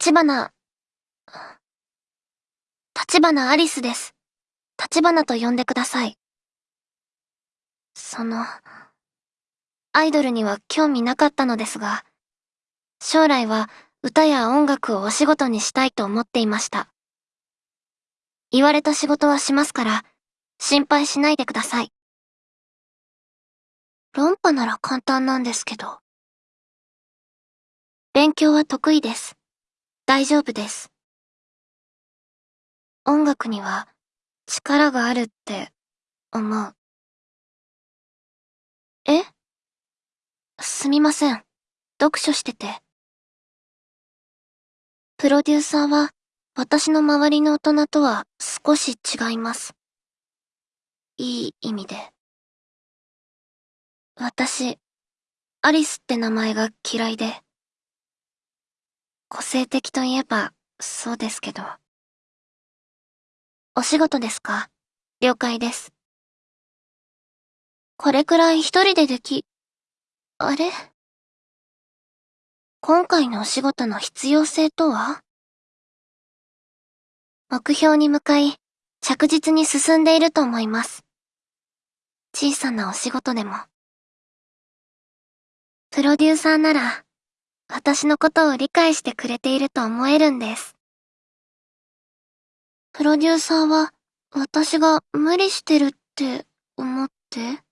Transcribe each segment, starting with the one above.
立花、立花アリスです。立花と呼んでください。その、アイドルには興味なかったのですが、将来は歌や音楽をお仕事にしたいと思っていました。言われた仕事はしますから、心配しないでください。論破なら簡単なんですけど。勉強は得意です。大丈夫です。音楽には力があるって思う。え？すみません。読書してて。プロデューサーは私の周りの大人とは少し違います。いい意味で。私、アリスって名前が嫌いで。個性的といえば、そうですけど。お仕事ですか？了解です。これくらい一人ででき、あれ？今回のお仕事の必要性とは？目標に向かい、着実に進んでいると思います。小さなお仕事でも。プロデューサーなら、私のことを理解してくれていると思えるんです。プロデューサーは、私が無理してるって思って？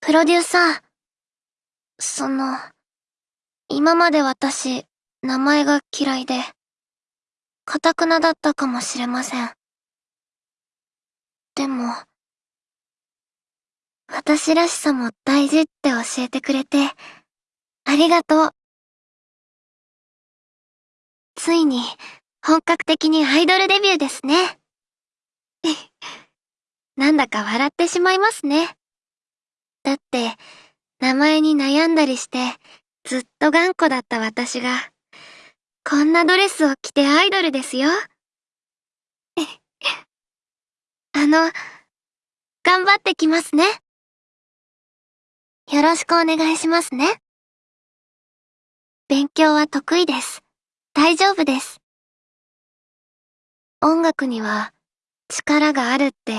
プロデューサー、その、今まで私、名前が嫌いで、かたくなだったかもしれません。でも、私らしさも大事って教えてくれて、ありがとう。ついに、本格的にアイドルデビューですね。なんだか笑ってしまいますね。だって、名前に悩んだりして、ずっと頑固だった私が、こんなドレスを着てアイドルですよ。あの、頑張ってきますね。よろしくお願いしますね。勉強は得意です。大丈夫です。音楽には力があるって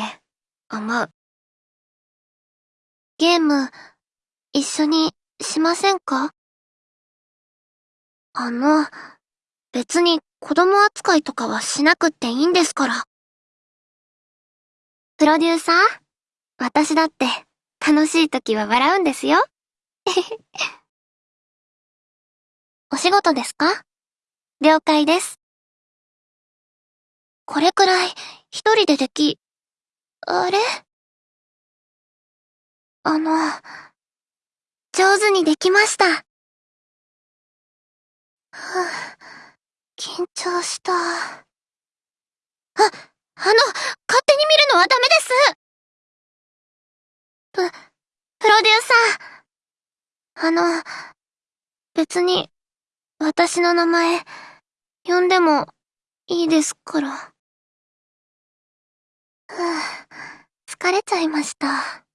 思う。ゲーム、一緒にしませんか？あの、別に子供扱いとかはしなくっていいんですから。プロデューサー？私だって楽しい時は笑うんですよ。お仕事ですか？了解です。これくらい一人ででき、あれ？あの、上手にできました。はぁ、緊張した。あ、あの、勝手に見るのはダメですプ、プロデューサー。あの、別に、私の名前、呼んでもいいですから。ふぅ、疲れちゃいました。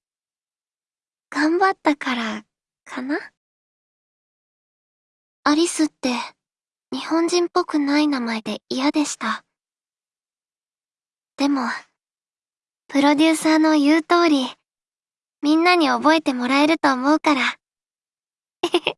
頑張ったから、かな？アリスって、日本人っぽくない名前で嫌でした。でも、プロデューサーの言う通り、みんなに覚えてもらえると思うから、へへ